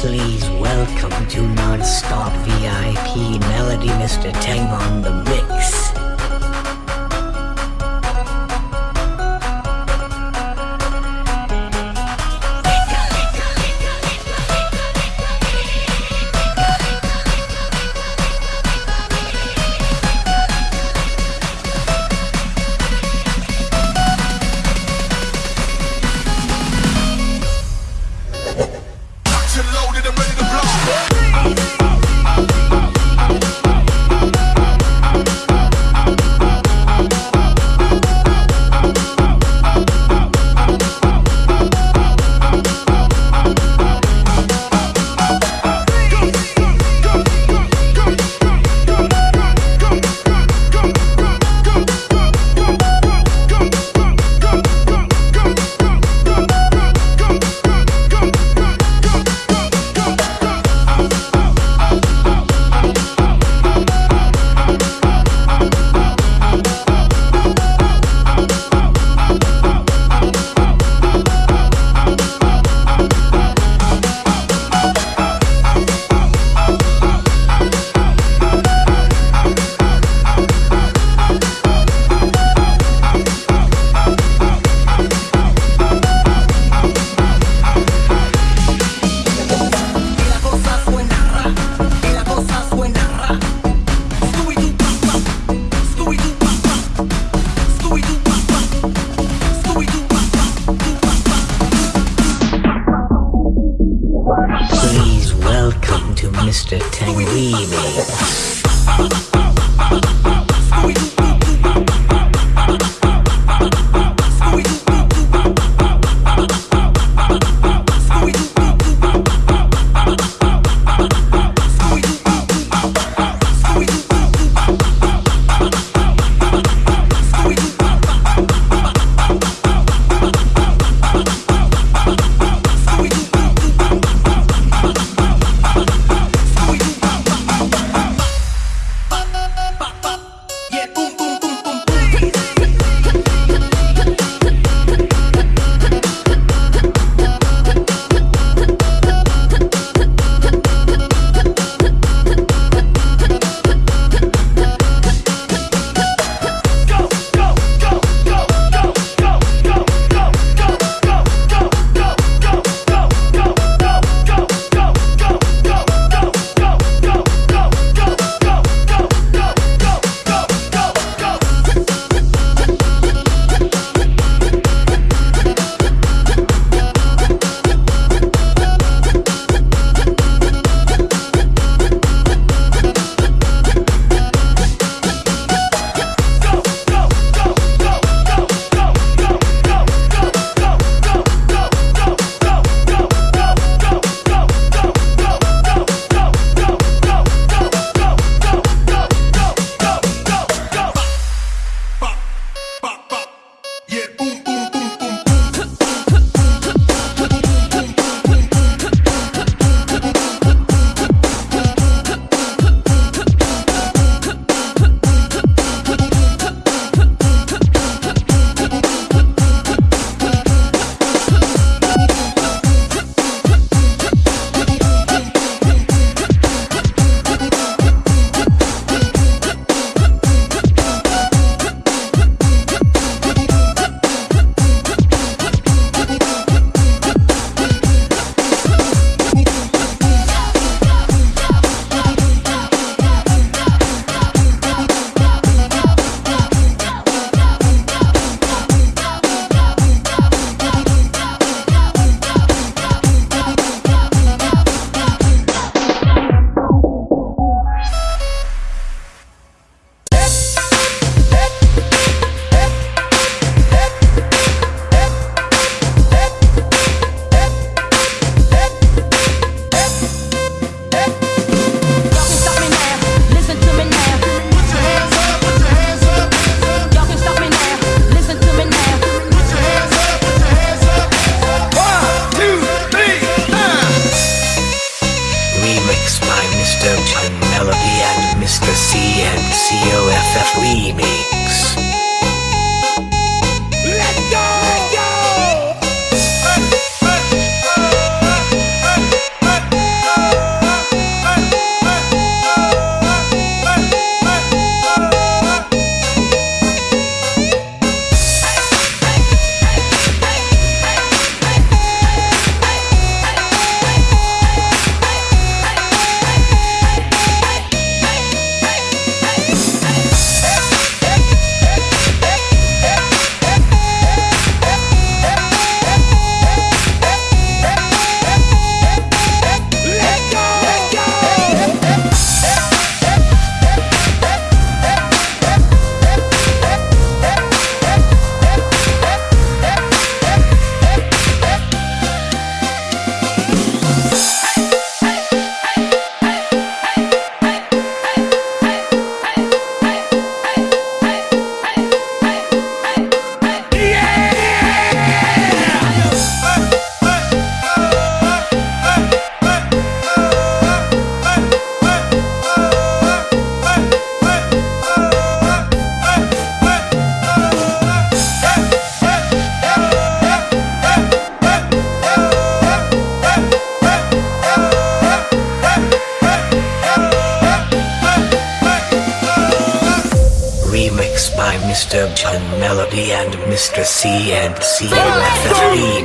Please welcome to Non-Stop VIP Melody Mr. Tang on the mix. baby. Mr. John Melody and Mr. C and C with the three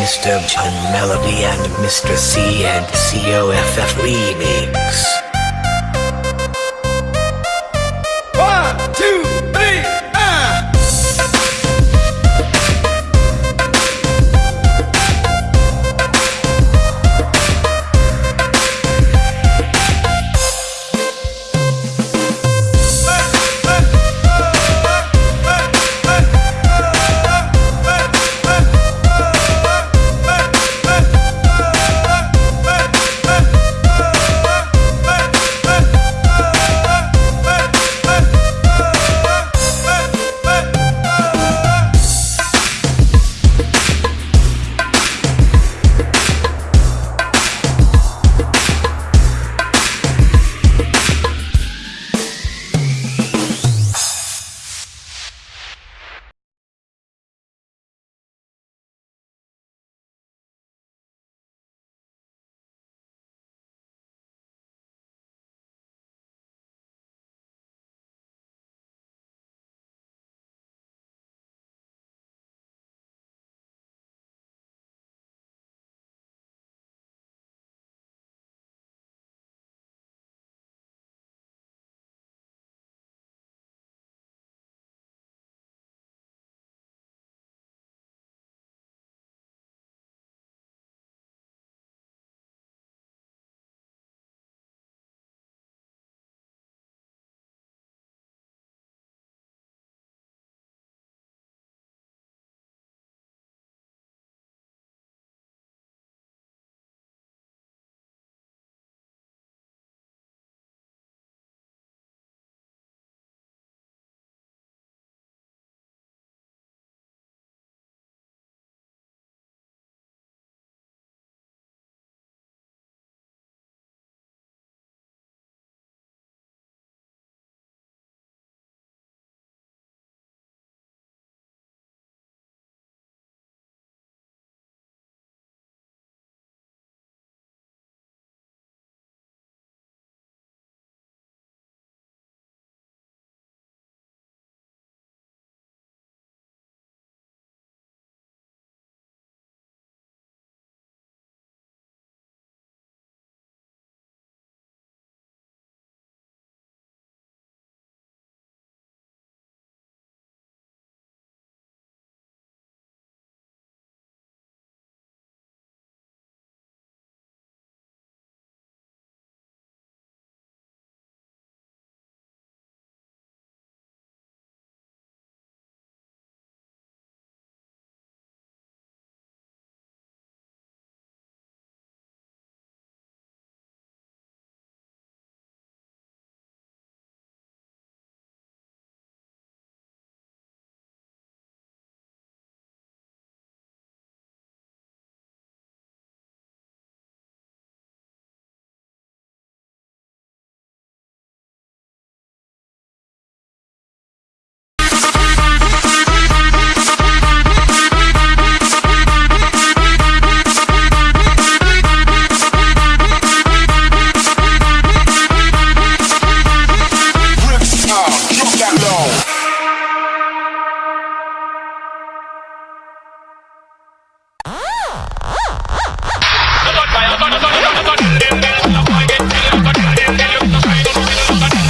Mr. John Melody and Mr. C and COFF Remix.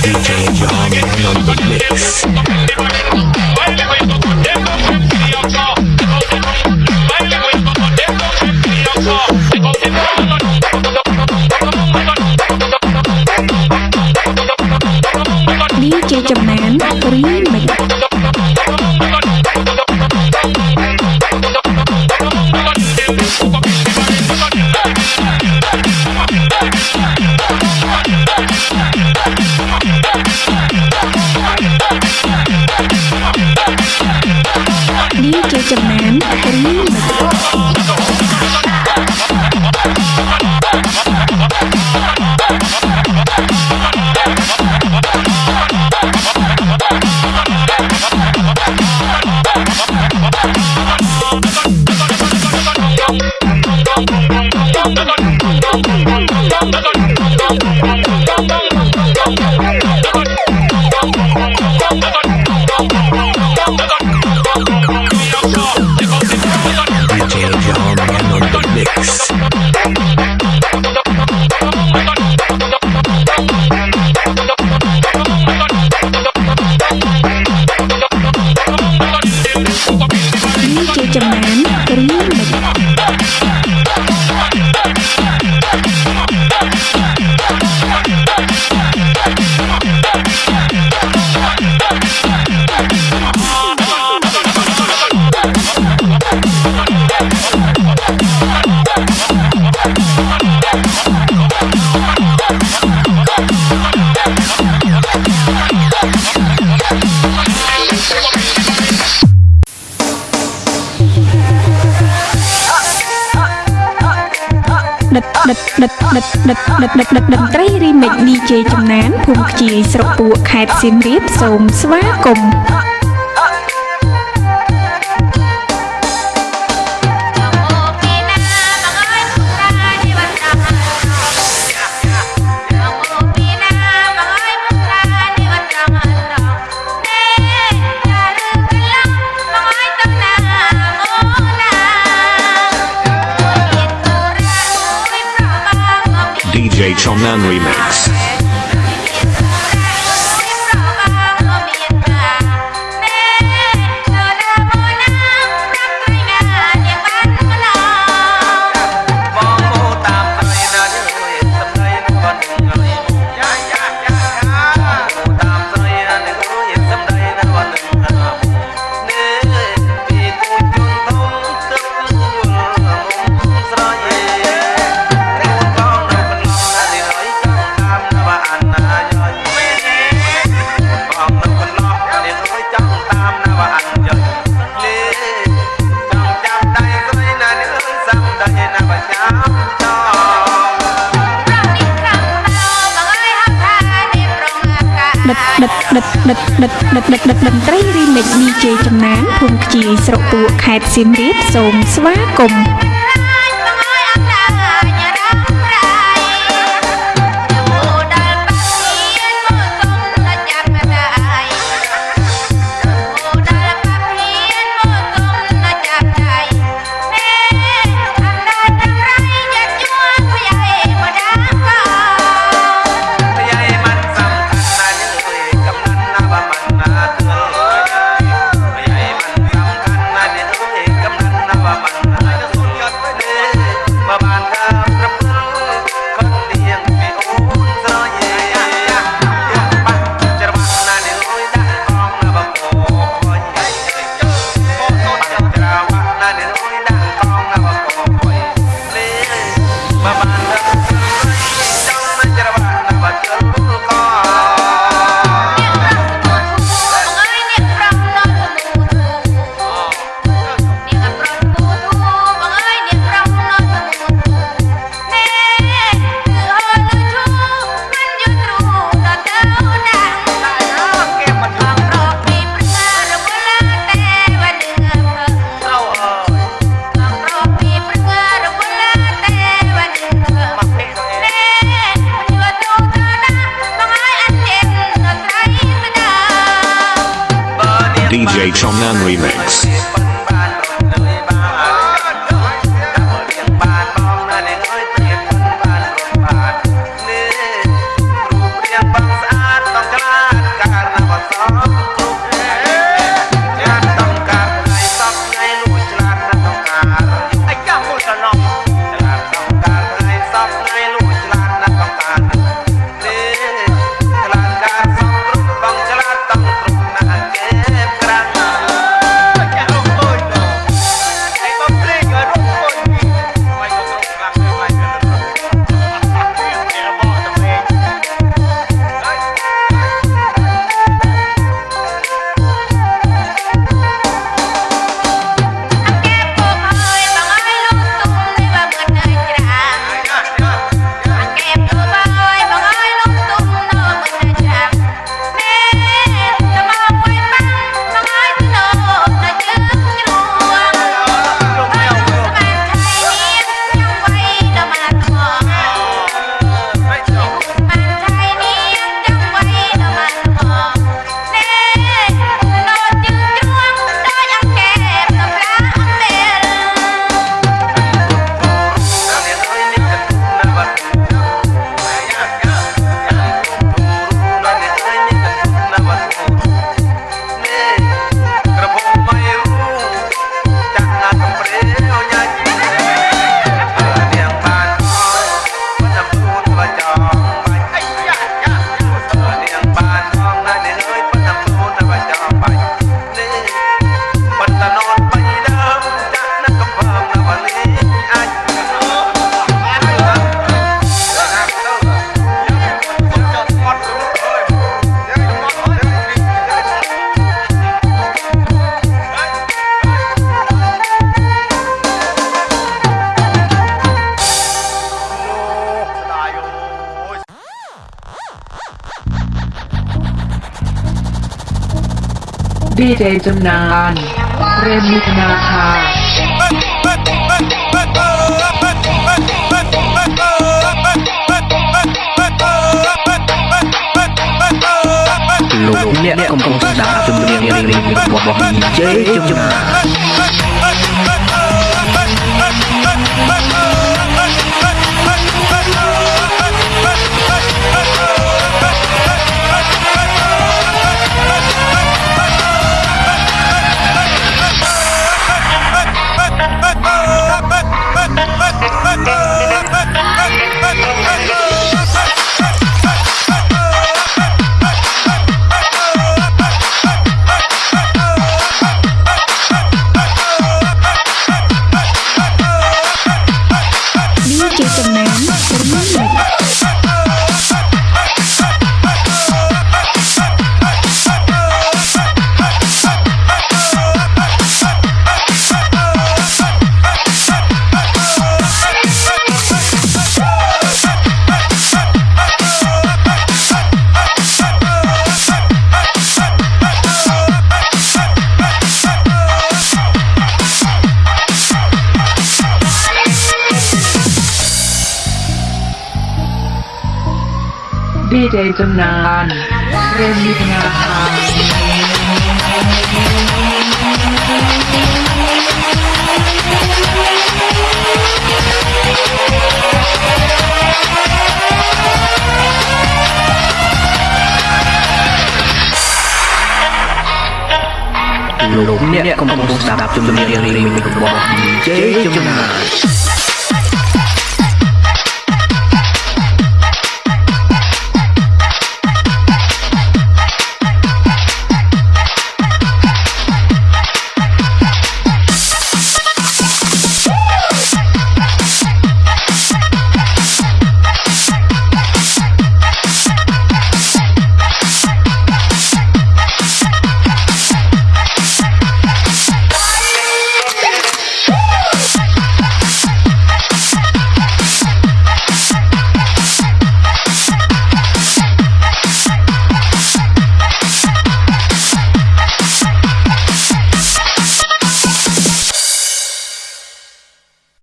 DJ John on the mix. name, ដិតដិតដិតដិតតន្ត្រីរីមិច DJ ចំណានភូមិខ្ជាយស្រុកពួកខេត្តសៀមរាបសូមស្វាគមន៍ Madman remix. រាបសូមស្វាគមន៍ DJ Chomnan Remix. ดีเจจำนานเรนมิธนาคา លោកអ្នកកំពុងស្ដាប់ជំនាញរៀងៗរបស់ DJ ជំនាញ ดีเจจำนานเรนมิธนาคา លោកអ្នកកំពុងស្ដាប់ជំនាញរៀងៗរបស់ DJ ជំនាញ